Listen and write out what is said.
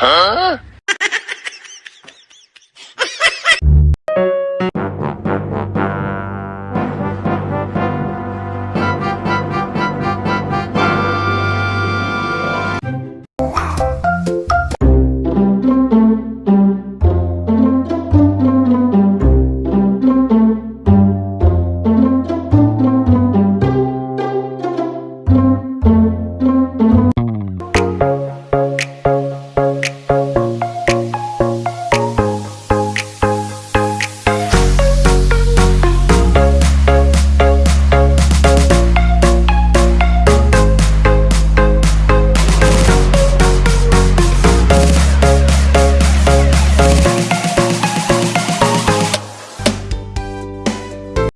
huh?